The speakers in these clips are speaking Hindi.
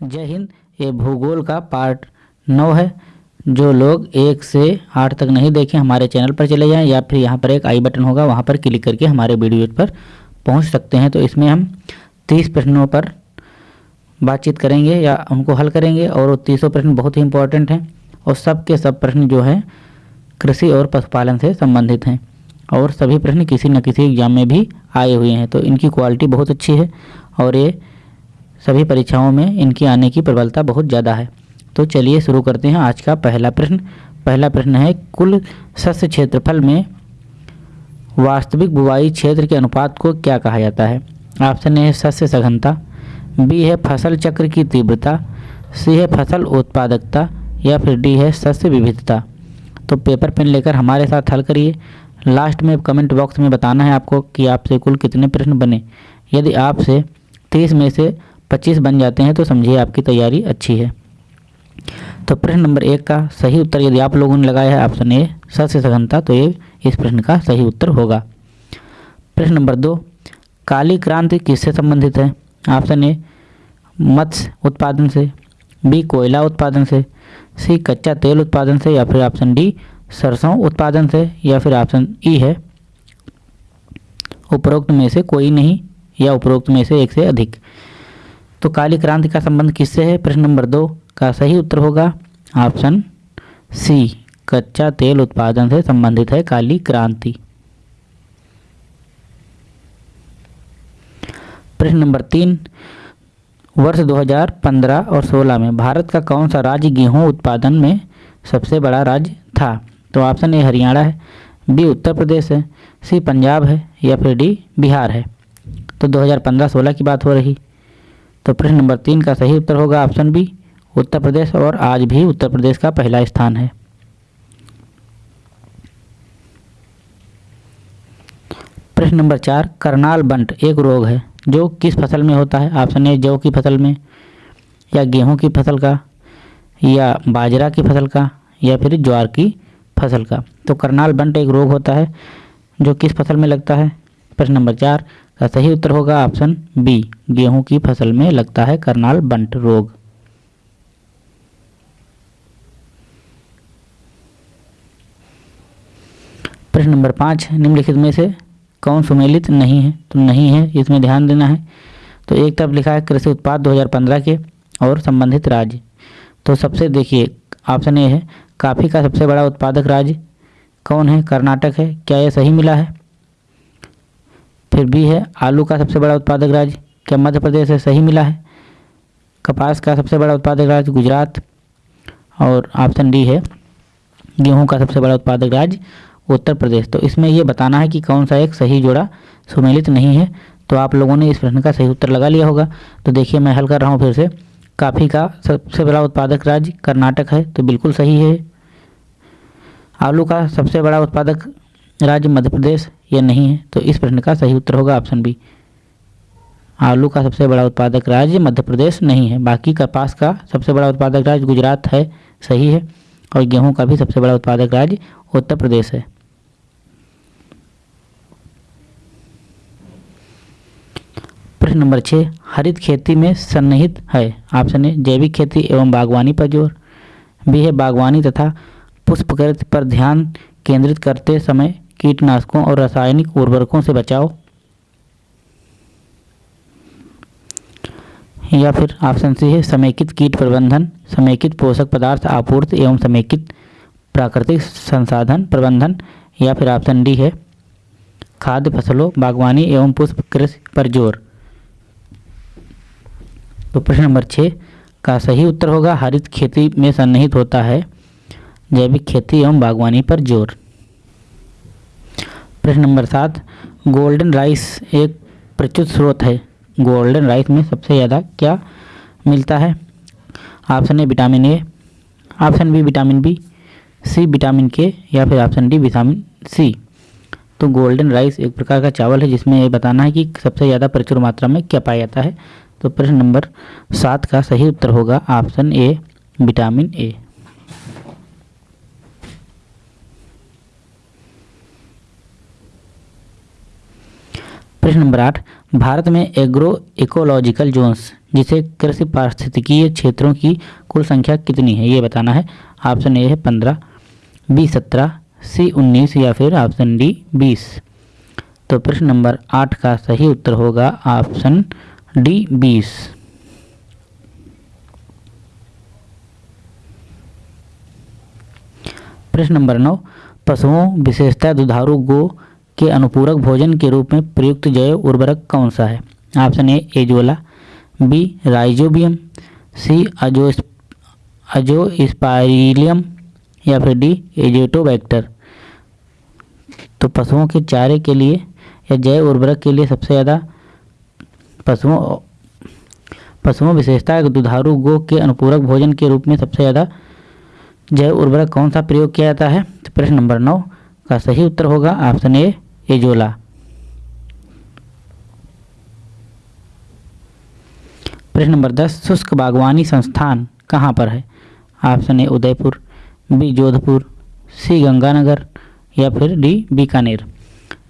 जय हिंद, ये भूगोल का पार्ट नौ है। जो लोग एक से आठ तक नहीं देखें हमारे चैनल पर चले जाएँ या फिर यहाँ पर एक आई बटन होगा, वहाँ पर क्लिक करके हमारे वीडियो पर पहुँच सकते हैं। तो इसमें हम तीस प्रश्नों पर बातचीत करेंगे या उनको हल करेंगे और वो तीसों प्रश्न बहुत ही इंपॉर्टेंट हैं और सब के सब प्रश्न जो हैं कृषि और पशुपालन से संबंधित हैं और सभी प्रश्न किसी न किसी एग्ज़ाम में भी आए हुए हैं। तो इनकी क्वालिटी बहुत अच्छी है और ये सभी परीक्षाओं में इनकी आने की प्रबलता बहुत ज़्यादा है। तो चलिए शुरू करते हैं आज का पहला प्रश्न। पहला प्रश्न है, कुल सस्य क्षेत्रफल में वास्तविक बुवाई क्षेत्र के अनुपात को क्या कहा जाता है? ऑप्शन ए है सस्य सघनता, बी है फ़सल चक्र की तीव्रता, सी है फ़सल उत्पादकता, या फिर डी है सस्य विविधता। तो पेपर पेन लेकर हमारे साथ हल करिए। लास्ट में कमेंट बॉक्स में बताना है आपको कि आपसे कुल कितने प्रश्न बने। यदि आपसे तीस में से पच्चीस बन जाते हैं तो समझिए आपकी तैयारी अच्छी है। तो प्रश्न नंबर एक का सही उत्तर यदि आप लोगों ने लगाया है ऑप्शन ए सस्य सघनता तो ये इस प्रश्न का सही उत्तर होगा। प्रश्न नंबर दो, काली क्रांति किससे संबंधित है? ऑप्शन ए मत्स्य उत्पादन से, बी, कोयला उत्पादन से, सी, कच्चा तेल उत्पादन से, या फिर ऑप्शन डी, सरसों उत्पादन से, या फिर ऑप्शन ई है, उपरोक्त में से कोई नहीं, या उपरोक्त में से एक से अधिक। तो काली क्रांति का संबंध किससे है? प्रश्न नंबर दो का सही उत्तर होगा। ऑप्शन सी, कच्चा तेल उत्पादन से संबंधित है काली क्रांति। प्रश्न नंबर तीन, वर्ष 2015 और 16 में भारत का कौन सा राज्य गेहूँ उत्पादन में सबसे बड़ा राज्य था? तो ऑप्शन ए, हरियाणा है, बी, उत्तर प्रदेश है, सी, पंजाब है या फिर डी, बिहार है। तो 2015-16 की बात हो रही। तो प्रश्न नंबर तीन का सही उत्तर होगा ऑप्शन बी, उत्तर प्रदेश और आज भी उत्तर प्रदेश का पहला स्थान है। प्रश्न नंबर चार, करनाल बंट एक रोग है, जो किस फ़सल में होता है? ऑप्शन ए, जौ की फ़सल में, या गेहूँ की फ़सल का, या बाजरा की फ़सल का, या फिर ज्वार की फ़सल का। तो करनाल बंट एक रोग होता है, जो किस फ़सल में लगता है? प्रश्न नंबर चार का सही उत्तर होगा ऑप्शन बी, गेहूँ की फ़सल में लगता है करनाल बंट रोग। प्रश्न नंबर पाँच, निम्नलिखित में से कौन सुमेलित नहीं है? तो नहीं है, इसमें ध्यान देना है। तो एक तरफ़ लिखा है कृषि उत्पाद 2015 के और संबंधित राज्य। तो सबसे देखिए, ऑप्शन ए है, काफ़ी का सबसे बड़ा उत्पादक राज्य कौन है? कर्नाटक है। क्या यह सही मिला है? फिर बी है, आलू का सबसे बड़ा उत्पादक राज्य क्या मध्य प्रदेश है सही मिला है? कपास का सबसे बड़ा उत्पादक राज्य गुजरात और ऑप्शन डी है, गेहूँ का सबसे बड़ा उत्पादक राज्य उत्तर प्रदेश। तो इसमें यह बताना है कि कौन सा एक सही जोड़ा सुमेलित नहीं है। तो आप लोगों ने इस प्रश्न का सही उत्तर लगा लिया होगा। तो देखिए, मैं हल कर रहा हूँ फिर से। काफ़ी का सबसे बड़ा उत्पादक राज्य कर्नाटक है तो बिल्कुल सही है। आलू का सबसे बड़ा उत्पादक राज्य मध्य प्रदेश ये नहीं है तो इस प्रश्न का सही उत्तर होगा ऑप्शन बी आलू का सबसे बड़ा उत्पादक राज्य मध्य प्रदेश नहीं है। बाकी कपास का सबसे बड़ा उत्पादक राज्य गुजरात है, सही है। और गेहूँ का भी सबसे बड़ा उत्पादक राज्य उत्तर प्रदेश है। प्रश्न नंबर छः हरित खेती में सन्निहित है। ऑप्शन ए जैविक खेती एवं बागवानी पर ज़ोर। भी है बागवानी तथा पुष्पकृत पर ध्यान केंद्रित करते समय कीटनाशकों और रासायनिक उर्वरकों से बचाव या फिर ऑप्शन सी है, समेकित कीट प्रबंधन, समेकित पोषक पदार्थ आपूर्ति एवं समेकित प्राकृतिक संसाधन प्रबंधन। या फिर ऑप्शन डी है, खाद्य फ़सलों, बागवानी एवं पुष्प कृषि पर ज़ोर। तो प्रश्न नंबर छः का सही उत्तर होगा, हरित खेती में सन्निहित होता है, जैविक खेती एवं बागवानी पर ज़ोर। प्रश्न नंबर सात, गोल्डन राइस एक प्रचुर स्रोत है। गोल्डन राइस में सबसे ज़्यादा क्या मिलता है? Option A, vitamin A, option B, vitamin B, C, vitamin K, या फिर ऑप्शन डी, विटामिन सी। तो गोल्डन राइस एक प्रकार का चावल है, जिसमें ये बताना है कि सबसे ज़्यादा प्रचुर मात्रा में क्या पाया जाता है। तो प्रश्न नंबर सात का सही उत्तर होगा, ऑप्शन ए, विटामिन ए। प्रश्न नंबर आठ, भारत में एग्रो इकोलॉजिकल जोन्स जिसे कृषि पारिस्थितिकीय क्षेत्रों की कुल संख्या कितनी है? ये बताना है। ऑप्शन ए है पंद्रह बी सत्रह सी उन्नीस या फिर ऑप्शन डी बीस। तो प्रश्न नंबर आठ का सही उत्तर होगा ऑप्शन डी बीस। प्रश्न नंबर नौ, पशुओं, विशेषतः दुधारू गो के अनुपूरक भोजन के रूप में प्रयुक्त जैव उर्वरक कौन सा है? Option A azolla B, rhizobium, C, अजो अजो स्पाइलियम या फिर डी एजेटोबैक्टर तो पशुओं के चारे के लिए या जैव उर्वरक के लिए सबसे ज़्यादा पशुओं पशुओं विशेषता दुधारू गो के अनुपूरक भोजन के रूप में सबसे ज़्यादा जैव उर्वरक कौन सा प्रयोग किया जाता है? तो प्रश्न नंबर नौ का सही उत्तर होगा ऑप्शन ए एजोला प्रश्न नंबर दस, शुष्क बागवानी संस्थान कहाँ पर है? Option A, Udaipur, B, Jodhpur, C, Ganganagar, या फिर डी, बीकानेर।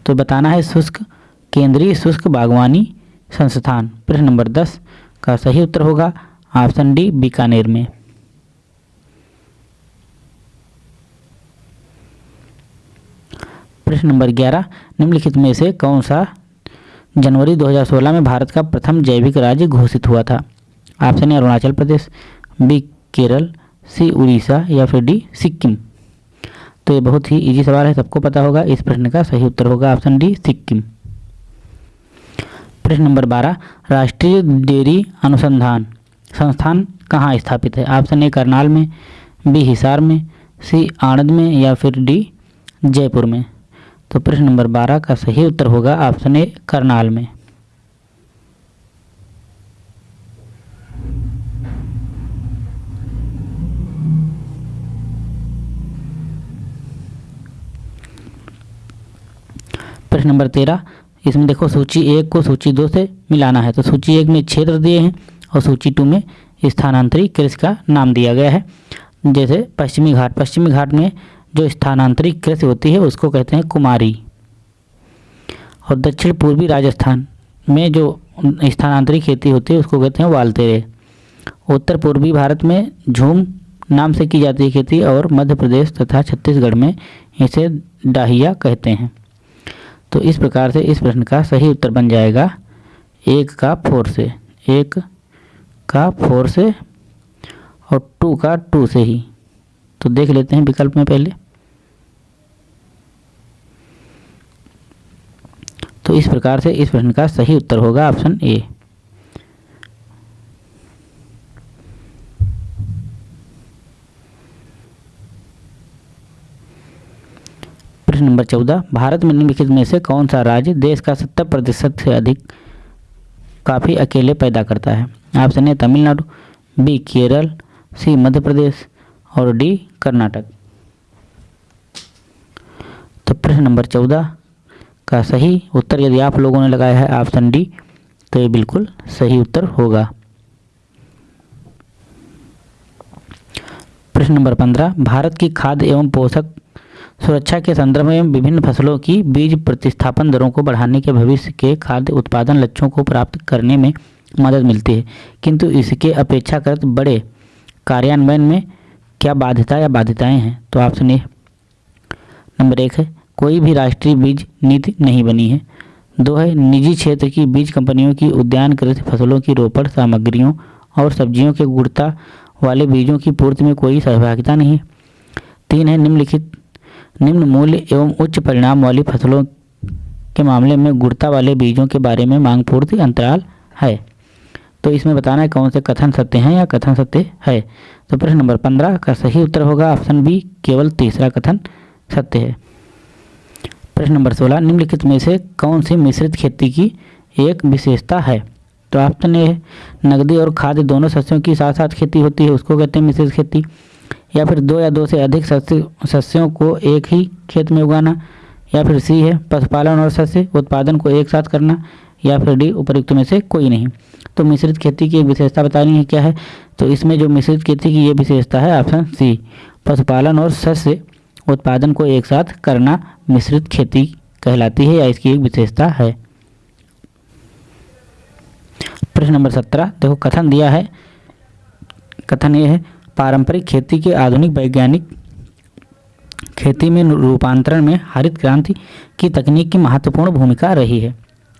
तो बताना है शुष्क, केंद्रीय शुष्क बागवानी संस्थान। प्रश्न नंबर दस का सही उत्तर होगा, ऑप्शन डी, बीकानेर में। प्रश्न नंबर ग्यारह, निम्नलिखित में से कौन सा जनवरी 2016 में भारत का प्रथम जैविक राज्य घोषित हुआ था? Option A Arunachal Pradesh, B Kerala, C Orissa या फिर डी सिक्किम। तो ये बहुत ही इजी सवाल है, सबको पता होगा, इस प्रश्न का सही उत्तर होगा ऑप्शन डी सिक्किम। प्रश्न नंबर बारह, राष्ट्रीय डेयरी अनुसंधान संस्थान कहाँ स्थापित है? ऑप्शन ए करनाल में, बी हिसार में, सी आणंद में या फिर डी जयपुर में। तो प्रश्न नंबर बारह का सही उत्तर होगा ऑप्शन ए, करनाल में। प्रश्न नंबर तेरह, इसमें देखो सूची एक को सूची दो से मिलाना है तो सूची एक में क्षेत्र दिए हैं और सूची टू में स्थानांतरित कृषि का नाम दिया गया है। जैसे पश्चिमी घाट पश्चिमी घाट में जो स्थानांतरित कृषि होती है, उसको कहते हैं कुमारी। और दक्षिण पूर्वी राजस्थान में जो स्थानांतरित खेती होती है, उसको कहते हैं वालतेरे। उत्तर पूर्वी भारत में झूम नाम से की जाती है खेती और मध्य प्रदेश तथा छत्तीसगढ़ में इसे डाहिया कहते हैं। तो इस प्रकार से इस प्रश्न का सही उत्तर बन जाएगा, एक का फोर से, एक का फोर से और टू का टू से ही। तो देख लेते हैं विकल्प में पहले। तो इस प्रकार से इस प्रश्न का सही उत्तर होगा ऑप्शन ए। प्रश्न नंबर चौदह, भारत में निम्नलिखित में से कौन सा राज्य देश का सत्तर प्रतिशत से अधिक काफ़ी अकेले पैदा करता है? Option A, Tamil Nadu, B, Kerala, C Madhya Pradesh और डी, कर्नाटक। तो प्रश्न नंबर चौदह का सही उत्तर यदि आप लोगों ने लगाया है ऑप्शन डी तो ये बिल्कुल सही उत्तर होगा। प्रश्न नंबर पंद्रह, भारत की खाद्य एवं पोषक सुरक्षा के संदर्भ में विभिन्न फ़सलों की बीज प्रतिस्थापन दरों को बढ़ाने के भविष्य के खाद्य उत्पादन लक्ष्यों को प्राप्त करने में मदद मिलती है। किंतु इसके अपेक्षाकृत बड़े कार्यान्वयन में क्या बाध्यता या बाध्यताएँ हैं? तो ऑप्शन ए नंबर एक है कोई भी राष्ट्रीय बीज नीति नहीं बनी है। दो है, निजी क्षेत्र की बीज कंपनियों की उद्यान कृषि फ़सलों की रोपण सामग्रियों और सब्जियों के गुणता वाले बीजों की पूर्ति में कोई सहभागिता नहीं। है तीन है, निम्नलिखित, निम्न मूल्य एवं उच्च परिणाम वाली फ़सलों के मामले में गुणता वाले बीजों के बारे में मांग पूर्ति अंतराल है। तो इसमें बताना है कौन से कथन सत्य हैं या कथन सत्य है। तो प्रश्न नंबर पंद्रह का सही उत्तर होगा, ऑप्शन बी, केवल तीसरा कथन सत्य है। प्रश्न नंबर सोलह, निम्नलिखित में से कौन सी मिश्रित खेती की एक विशेषता है? तो ऑप्शन ए नकदी और खाद्य दोनों सस्यों की साथ साथ खेती होती है, उसको कहते हैं मिश्रित खेती। या फिर दो या दो से अधिक सस्य, सस्यों को एक ही खेत में उगाना। या फिर सी है, पशुपालन और सस्य उत्पादन को एक साथ करना। या फिर डी उपयुक्त में से कोई नहीं। तो मिश्रित खेती की एक विशेषता बतानी है, क्या है? तो इसमें जो मिश्रित खेती की ये विशेषता है, ऑप्शन सी, पशुपालन और सस्य। उत्पादन को एक साथ करना मिश्रित खेती कहलाती है या इसकी एक विशेषता है। प्रश्न नंबर सत्रह, देखो कथन दिया है। कथन ये है, पारंपरिक खेती के आधुनिक वैज्ञानिक खेती में रूपांतरण में हरित क्रांति की तकनीक की महत्वपूर्ण भूमिका रही है।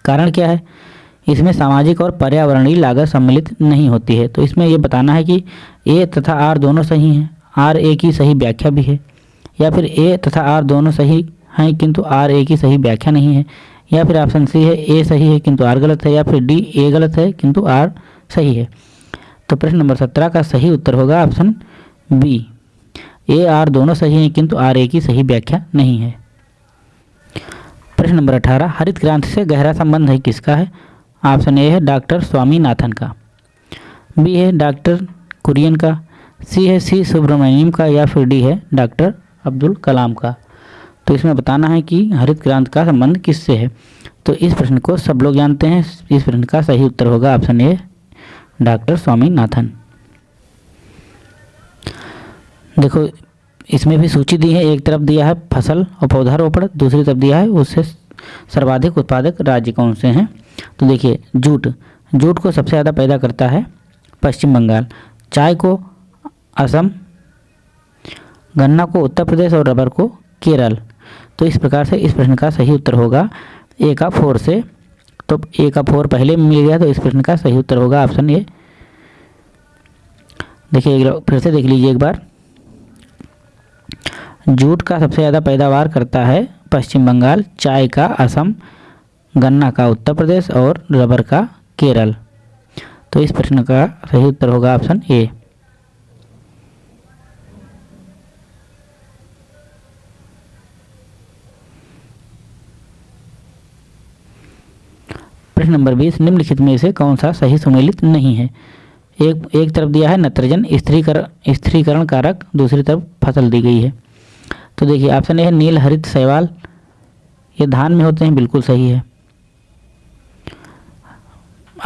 कारण क्या है? इसमें सामाजिक और पर्यावरणीय लागत सम्मिलित नहीं होती है। तो इसमें यह बताना है कि ए तथा आर दोनों सही हैं, आर ए की सही व्याख्या भी है। या फिर ए तथा आर दोनों सही हैं, किंतु आर ए की सही व्याख्या नहीं है। या फिर ऑप्शन सी है ए सही है, किंतु आर गलत है, या फिर डी ए गलत है, किंतु आर सही है। तो प्रश्न नंबर सत्रह का सही उत्तर होगा ऑप्शन बी ए आर दोनों सही हैं, किंतु आर ए की सही व्याख्या नहीं है। प्रश्न नंबर अठारह, हरित क्रांति से गहरा संबंध है किसका है? ऑप्शन ए है डॉक्टर स्वामीनाथन का। बी है डॉक्टर कुरियन का। सी है सी सुब्रमण्यम का, या फिर डी है डॉक्टर अब्दुल कलाम का। तो इसमें बताना है कि हरित क्रांति का संबंध किससे है? तो इस प्रश्न को सब लोग जानते हैं। इस प्रश्न का सही उत्तर होगा ऑप्शन ए, डॉक्टर स्वामीनाथन। देखो, इसमें भी सूची दी है। एक तरफ़ दिया है फ़सल और पौधारोपण, दूसरी तरफ़ दिया है उससे सर्वाधिक उत्पादक राज्य कौन से हैं? तो देखिए, जूट। जूट को सबसे ज़्यादा पैदा करता है पश्चिम बंगाल। चाय को असम गन्ना को उत्तर प्रदेश और रबर को केरल। तो इस प्रकार से इस प्रश्न का सही उत्तर होगा। ए का फोर से। तो ए का फोर पहले मिल गया तो इस प्रश्न का सही उत्तर होगा। ऑप्शन ए देखिए फिर से देख लीजिए एक बार। जूट का सबसे ज़्यादा पैदावार करता है पश्चिम बंगाल, चाय का असम, गन्ना का उत्तर प्रदेश और रबर का केरल। तो इस प्रश्न का सही उत्तर होगा। ऑप्शन ए प्रश्न नंबर बीस, निम्नलिखित में से कौन सा सही सुमेलित नहीं है? एक एक तरफ़ दिया है नत्रजन स्त्रीकरण स्त्रीकरण कारक दूसरी तरफ़ फ़सल दी गई है। तो देखिए, ऑप्शन ए है नील हरित शैवाल। ये धान में होते हैं, बिल्कुल सही है।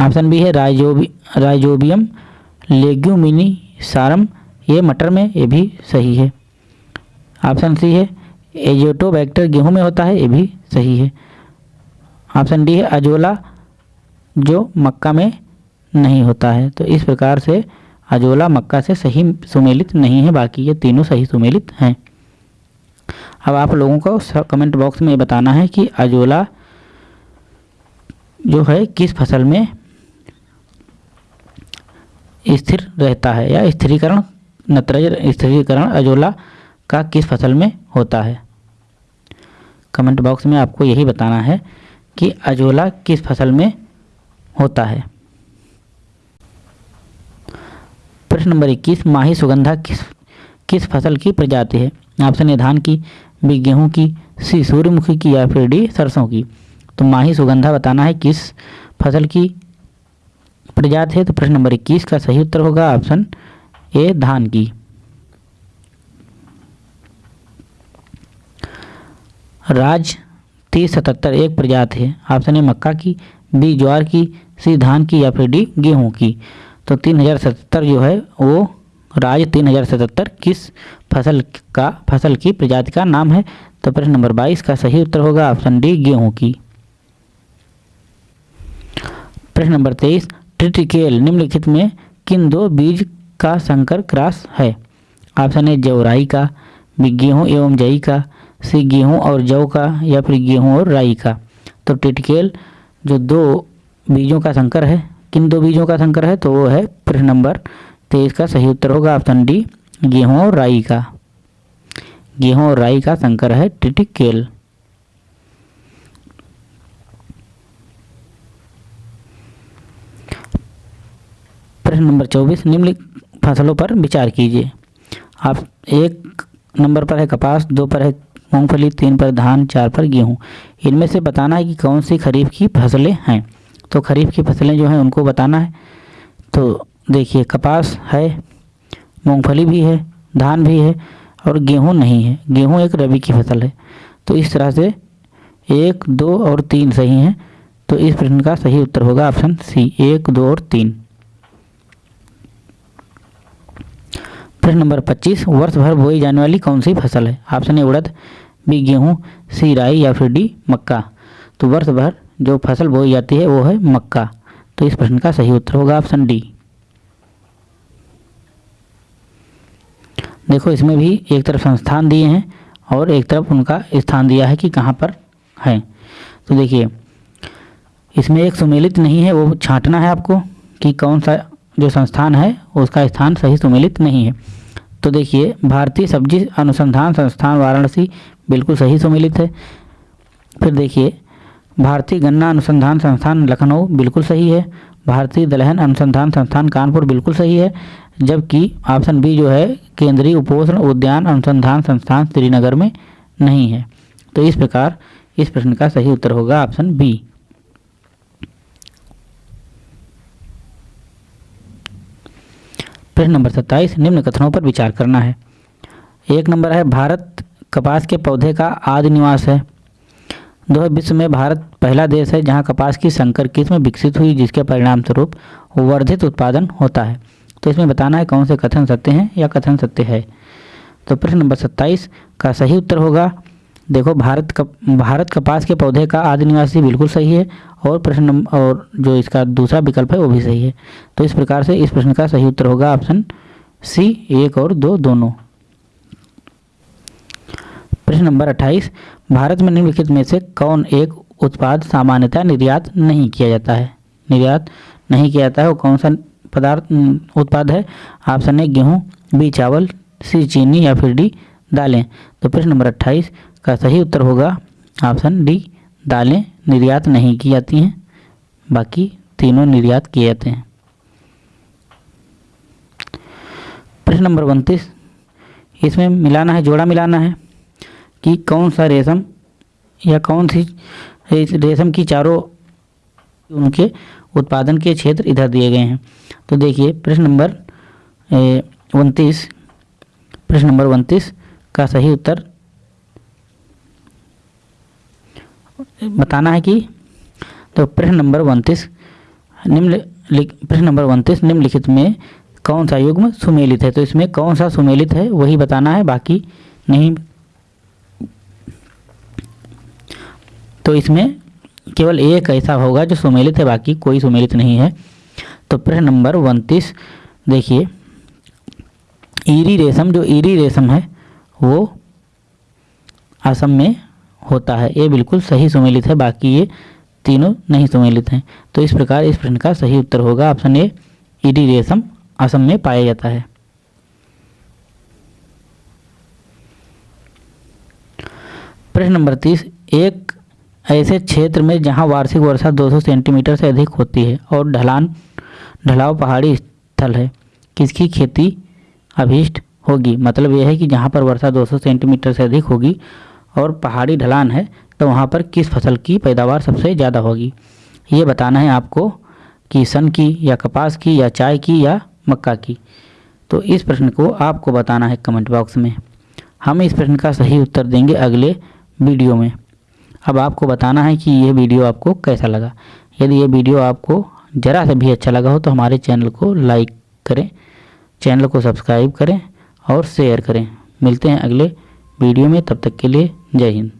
ऑप्शन बी है राइजोबी, राइजोबियम, लेग्यूमिनी, सारम। ये मटर में, ये भी सही है। ऑप्शन सी है एजोटोबैक्टर गेहूँ में होता है, ये भी सही है। ऑप्शन डी है अजोला जो मक्का में नहीं होता है। तो इस प्रकार से अजोला मक्का से सही सुमेलित नहीं है, बाकी ये तीनों सही सुमेलित हैं। अब आप लोगों को कमेंट बॉक्स में ये बताना है कि अजोला जो है, किस फ़सल में स्थिर रहता है या स्थिरीकरण, नत्रज स्थिरीकरण अजोला का किस फ़सल में होता है? कमेंट बॉक्स में आपको यही बताना है कि अजोला किस फ़सल में होता है। प्रश्न नंबर इक्कीस माही सुगंधा किस किस फ़सल की प्रजाति है? ऑप्शन ए, धान की, बी, गेहूँ की, सी, सूर्यमुखी की या फिर डी, सरसों की। तो माही सुगंधा बताना है किस फ़सल की प्रजाति है? तो प्रश्न नंबर इक्कीस का सही उत्तर होगा? ऑप्शन ए, धान की। राज तीस सतहत्तर एक प्रजाति है। ऑप्शन ए, मक्का की बी ज्वार की, सी धान की या फिर डी गेहूँ की। तो तीन हज़ार सतहत्तर जो है, वो राज तीन हज़ार सतहत्तर किस फ़सल का, फ़सल की प्रजाति का नाम है? तो प्रश्न नंबर बाईस का सही उत्तर होगा, ऑप्शन डी, गेहूँ की। प्रश्न नंबर तेईस ट्रिटिकेल निम्नलिखित में किन दो बीज का संकर क्रॉस है? ऑप्शन ए जवराई का, बी, गेहूँ एवं जई का, सी, गेहूँ और जव का, या फिर गेहूँ और राई का। तो टिटकेल जो दो बीजों का संकर है, किन दो बीजों का संकर है तो वो है प्रश्न नंबर तेईस का सही उत्तर होगा ऑप्शन डी, गेहूँ और राई का। गेहूँ और राई का संकर है टिटिकेल। प्रश्न नंबर चौबीस निम्नलिखित फ़सलों पर विचार कीजिए। आप एक नंबर पर है कपास, दो पर है मूंगफली तीन पर, धान चार पर, गेहूँ। इनमें से बताना है कि कौन सी खरीफ की फ़सलें हैं। तो खरीफ की फ़सलें जो हैं, उनको बताना है। तो देखिए, कपास है, मूंगफली भी है, धान भी है और गेहूँ नहीं है। गेहूँ एक रबी की फ़सल है। तो इस तरह से एक, दो और तीन सही हैं। तो इस प्रश्न का सही उत्तर होगा ऑप्शन सी, एक, दो और तीन। प्रश्न नंबर पच्चीस वर्ष भर बोई जाने वाली कौन सी फ़सल है? ऑप्शन ए, उड़द। बी गेहूँ सी राई या फिर डी, मक्का। तो वर्ष भर जो फ़सल बोई जाती है, वो है मक्का। तो इस प्रश्न का सही उत्तर होगा ऑप्शन डी। देखो, इसमें भी एक तरफ़ संस्थान दिए हैं और एक तरफ़ उनका स्थान दिया है कि कहाँ पर है। तो देखिए, इसमें एक सुमेलित नहीं है, वो छांटना है आपको कि कौन सा जो संस्थान है, उसका स्थान सही सुमेलित नहीं है। तो देखिए, भारतीय सब्ज़ी अनुसंधान संस्थान वाराणसी बिल्कुल सही सम्मिलित है। फिर देखिए, भारतीय गन्ना अनुसंधान संस्थान लखनऊ बिल्कुल सही है। भारतीय दलहन अनुसंधान संस्थान कानपुर बिल्कुल सही है। जबकि ऑप्शन बी जो है, केंद्रीय उपोषण उद्यान अनुसंधान संस्थान श्रीनगर में नहीं है। तो इस प्रकार, इस प्रश्न का सही उत्तर होगा ऑप्शन बी। प्रश्न नंबर सत्ताईस, निम्न कथनों पर विचार करना है। एक नंबर है, भारत कपास के पौधे का आदि निवास है। दो विश्व में भारत पहला देश है जहाँ कपास की संकर किस्म विकसित हुई, जिसके परिणाम स्वरूप वर्धित उत्पादन होता है। तो इसमें बताना है कौन से कथन सत्य हैं या कथन सत्य है। तो प्रश्न नंबर सत्ताईस का सही उत्तर होगा। देखो, भारत कप, भारत कपास के पौधे का आदि निवासी बिल्कुल सही है और प्रश्न और जो इसका दूसरा विकल्प है, वो भी सही है। तो इस प्रकार से इस प्रश्न का सही उत्तर होगा ऑप्शन सी, एक और दो, दोनों। प्रश्न नंबर अट्ठाईस, भारत में निम्नलिखित में से कौन एक उत्पाद सामान्यतः निर्यात नहीं किया जाता है? निर्यात नहीं किया जाता है, वो कौन सा पदार्थ उत्पाद है? ऑप्शन ए, गेहूँ, बी, चावल, सी, चीनी या फिर डी, दालें। तो प्रश्न नंबर अट्ठाईस का सही उत्तर होगा ऑप्शन डी, दालें निर्यात नहीं की जाती हैं। बाकी तीनों निर्यात किए जाते हैं। प्रश्न नंबर उनतीस, इसमें मिलाना है, जोड़ा मिलाना है कि कौन सा रेशम या कौन सी रेशम की चारों उनके उत्पादन के क्षेत्र इधर दिए गए हैं। तो देखिए, प्रश्न नंबर उनतीस, प्रश्न नंबर उनतीस का सही उत्तर बताना है कि तो प्रश्न नंबर उनतीस, निम्न प्रश्न नंबर उनतीस, निम्नलिखित में कौन सा युग्म सुमेलित है? तो इसमें कौन सा सुमेलित है, वही बताना है, बाकी नहीं। तो इसमें केवल एक ऐसा होगा जो सुमेलित है, बाकी कोई सुमेलित नहीं है। तो प्रश्न नंबर उनतीस, देखिए, ईरी रेशम, जो ईरी रेशम है, वो असम में होता है। ये बिल्कुल सही सुमेलित है, बाकी ये तीनों नहीं सुमेलित हैं। तो इस प्रकार इस प्रश्न का सही उत्तर होगा। ऑप्शन ए, ईडी रेशम, असम में पाया जाता है। प्रश्न नंबर तीस, एक ऐसे क्षेत्र में जहाँ वार्षिक वर्षा 200 सेंटीमीटर से अधिक होती है और ढलान, ढलाव पहाड़ी स्थल है, किसकी खेती अभीष्ट होगी? मतलब यह है कि जहाँ पर वर्षा 200 सेंटीमीटर से अधिक होगी और पहाड़ी ढलान है तो वहाँ पर किस फ़सल की पैदावार सबसे ज़्यादा होगी? ये बताना है आपको कि सन की या कपास की या चाय की या मक्का की। तो इस प्रश्न को आपको बताना है कमेंट बॉक्स में। हम इस प्रश्न का सही उत्तर देंगे अगले वीडियो में। अब आपको बताना है कि ये वीडियो आपको कैसा लगा। यदि ये वीडियो आपको ज़रा सा भी अच्छा लगा हो तो हमारे चैनल को लाइक करें, चैनल को सब्सक्राइब करें और शेयर करें। मिलते हैं अगले वीडियो में, तब तक के लिए जय हिंद।